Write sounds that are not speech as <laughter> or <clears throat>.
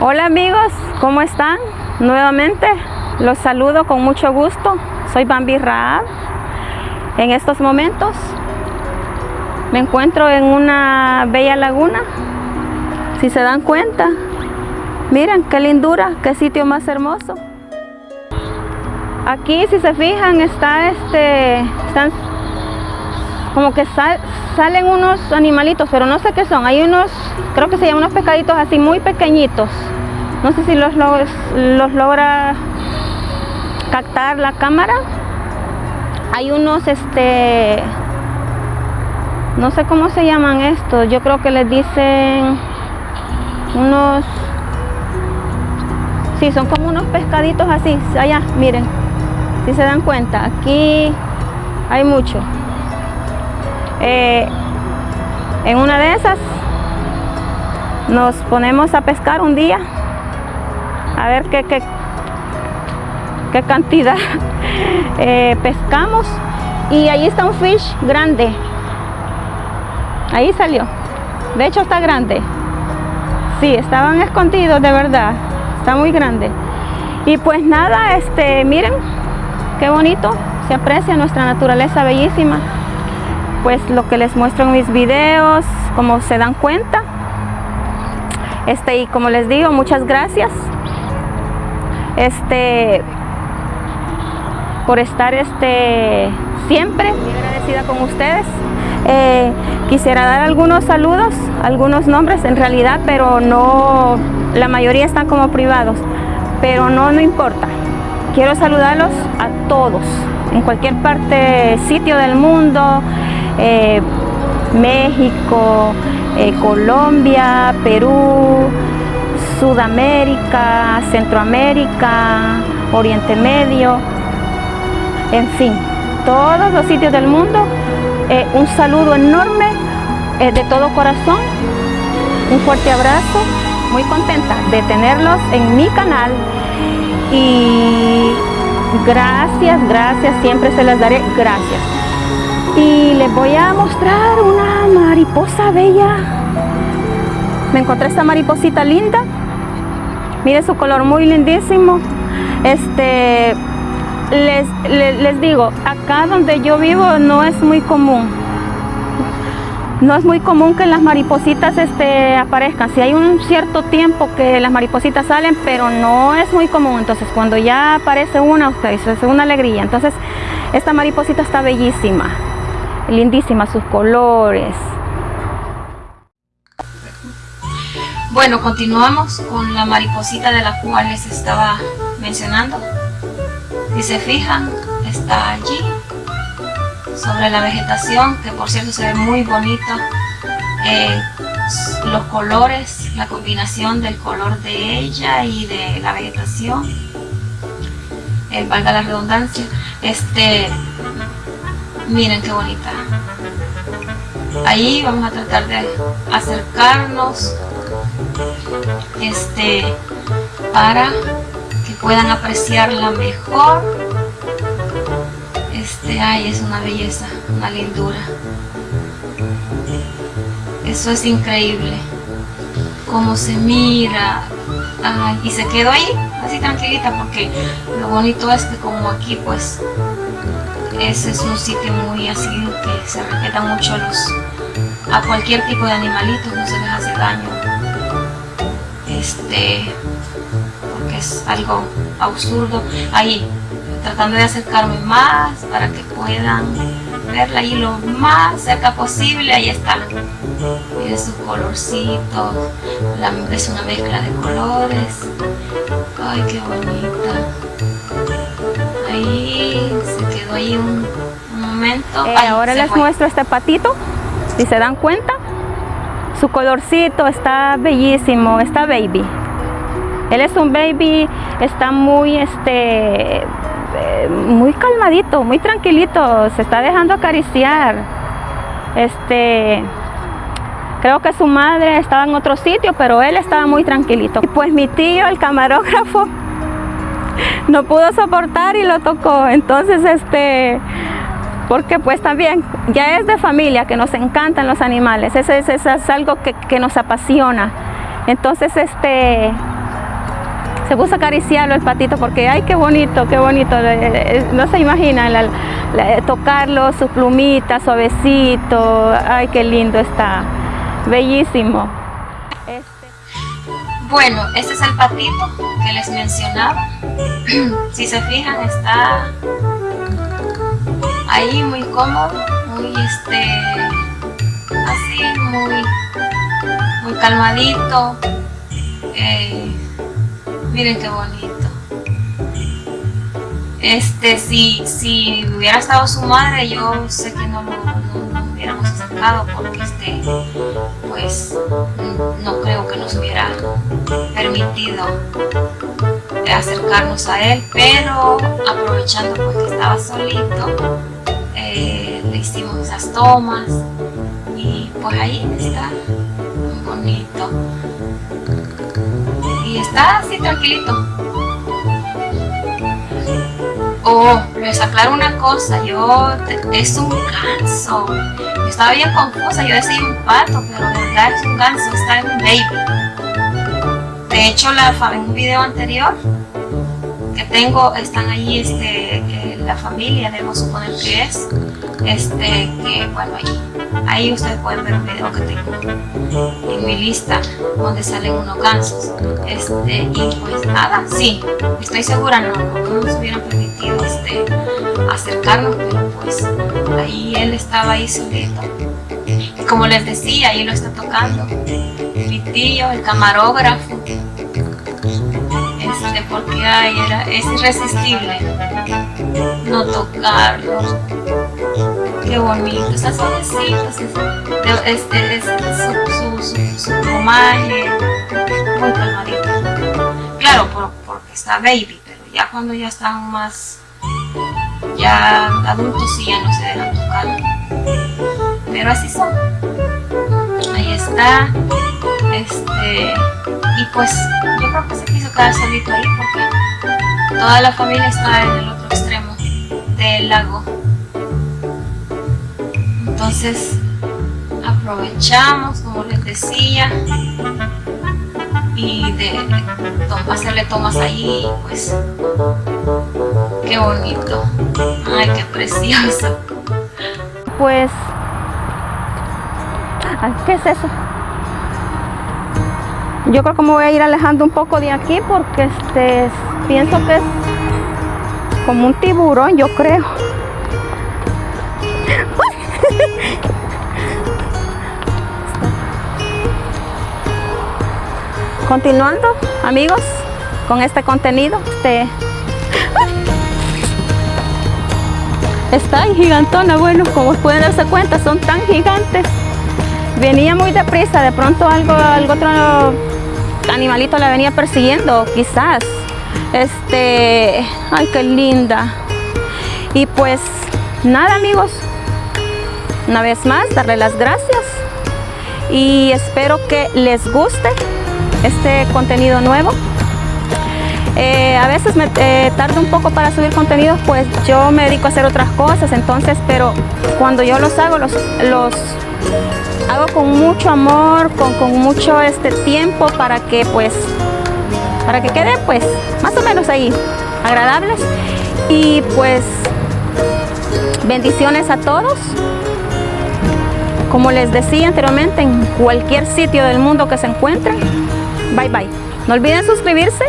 Hola amigos, ¿cómo están? Nuevamente los saludo con mucho gusto. Soy Bambi Raab. En estos momentos me encuentro en una bella laguna. Si se dan cuenta, miren qué lindura, qué sitio más hermoso. Aquí si se fijan está este, como que salen unos animalitos, pero no sé qué son. Hay unos, creo que se llaman unos pescaditos así muy pequeñitos. No sé si los, los logra captar la cámara. Hay unos, este, no sé cómo se llaman estos. Yo creo que les dicen unos, sí, son como unos pescaditos así. Allá, miren, si se dan cuenta, aquí hay mucho. Eh, en una de esas nos ponemos a pescar un día a ver qué, qué, qué cantidad <laughs> eh, pescamos y ahí está un fish grande. Ahí salió. De hecho está grande. Sí, estaban escondidos de verdad. Está muy grande. Y pues nada, este, miren qué bonito. Se aprecia nuestra naturaleza bellísima pues lo que les muestro en mis videos, como se dan cuenta. Este, y como les digo, muchas gracias este, por estar este, siempre muy agradecida con ustedes. Eh, quisiera dar algunos saludos, algunos nombres en realidad, pero no, la mayoría están como privados, pero no, no importa. Quiero saludarlos a todos, en cualquier parte, sitio del mundo, eh, México, eh, Colombia, Perú, Sudamérica, Centroamérica, Oriente Medio, en fin, todos los sitios del mundo. Eh, un saludo enorme de todo corazón, un fuerte abrazo, muy contenta de tenerlos en mi canal y gracias, gracias, siempre se las daré gracias y les voy a mostrar una mariposa bella me encontré esta mariposita linda mire su color muy lindísimo este les, les, digo acá donde yo vivo no es muy común no es muy común que las maripositas este, aparezcan. Si hay un cierto tiempo que las maripositas salen, pero no es muy común. Entonces, cuando ya aparece una, ustedes es una alegría. Entonces, esta mariposita está bellísima lindísimas sus colores. Bueno, continuamos con la mariposita de la cual les estaba mencionando. Si se fijan, está allí, sobre la vegetación, que por cierto se ve muy bonito. Eh, los colores, la combinación del color de ella y de la vegetación. Eh, valga la redundancia. Este, Miren qué bonita. Ahí vamos a tratar de acercarnos este, para que puedan apreciarla mejor. Este, ay, es una belleza, una lindura. Eso es increíble. Cómo se mira. Ay, y se quedó ahí, así tranquilita, porque lo bonito es que como aquí pues ese es un sitio muy así que se respeta mucho a, los, a cualquier tipo de animalitos, no se les hace daño. Este, porque es algo absurdo. Ahí, tratando de acercarme más para que puedan verla ahí lo más cerca posible. Ahí está. Miren su colorcito. es una mezcla de colores. Ay, qué bonita. Ahí se quedó ahí un, momento. Eh, ahora les muestro este patito, si se dan cuenta. Su colorcito está bellísimo, está baby. Él es un baby, está muy, este, eh, muy calmadito, muy tranquilito, se está dejando acariciar. Este, creo que su madre estaba en otro sitio, pero él estaba muy tranquilito. Y pues mi tío, el camarógrafo, no pudo soportar y lo tocó. Entonces, este, porque pues también ya es de familia que nos encantan los animales, eso es, es algo que, nos apasiona. Entonces, este, se puso a acariciarlo el patito porque, ay, qué bonito, qué bonito. No se imagina tocarlo, su plumita, suavecito. Ay, qué lindo está. Bellísimo. Bueno, este es el patito que les mencionaba. <clears throat> si se fijan, está ahí muy cómodo, muy este, así, muy, muy calmadito. Eh, miren qué bonito. Este, si, si hubiera estado su madre, yo sé que no lo, hubiéramos acercado porque este, pues no creo que nos hubiera permitido acercarnos a él, pero aprovechando pues que estaba solito, eh, le hicimos esas tomas y pues ahí está, muy bonito. Y está así tranquilito. Oh, les aclaro una cosa, yo, es un ganso. Estaba bien confusa, yo decía un pato, pero de verdad es un ganso, está en un baby. De hecho, la, en un video anterior que tengo, están ahí este, la familia, debemos suponer que es, este, que bueno, ahí, ahí ustedes pueden ver un video que tengo en mi lista donde salen unos gansos, este, y pues nada, sí, estoy segura, no, no nos hubieran permitido este, acercarnos, pero pues ahí él estaba ahí solito. como les decía, ahí lo está tocando mi tío, el camarógrafo, porque ay, era, es irresistible no tocarlo. Qué bonito, está suavecito, es, es, su, su, su, muy calmadito. Claro, porque está baby, pero ya cuando ya están más ya adultos sí ya no se dejan tocar. Pero así son. Ahí está. Este y pues yo creo que se quiso quedar solito ahí porque toda la familia está en el otro extremo del lago. Entonces aprovechamos, como les decía, y de hacerle tomas ahí, pues qué bonito, ay qué precioso. Pues, ¿qué es eso? Yo creo que me voy a ir alejando un poco de aquí porque este pienso que es como un tiburón, yo creo. Continuando, amigos, con este contenido, este está gigantona, bueno, como pueden darse cuenta, son tan gigantes. Venía muy deprisa, de pronto algo, algo otro animalito la venía persiguiendo, quizás. Este, ay, qué linda. Y pues, nada amigos, una vez más, darle las gracias. Y espero que les guste este contenido nuevo. Eh, a veces me eh, un poco para subir contenidos, pues yo me dedico a hacer otras cosas, entonces, pero cuando yo los hago, los, los hago con mucho amor, con, con mucho este tiempo para que pues, para que quede pues más o menos ahí, agradables. Y pues bendiciones a todos. Como les decía anteriormente, en cualquier sitio del mundo que se encuentren, bye bye. No olviden suscribirse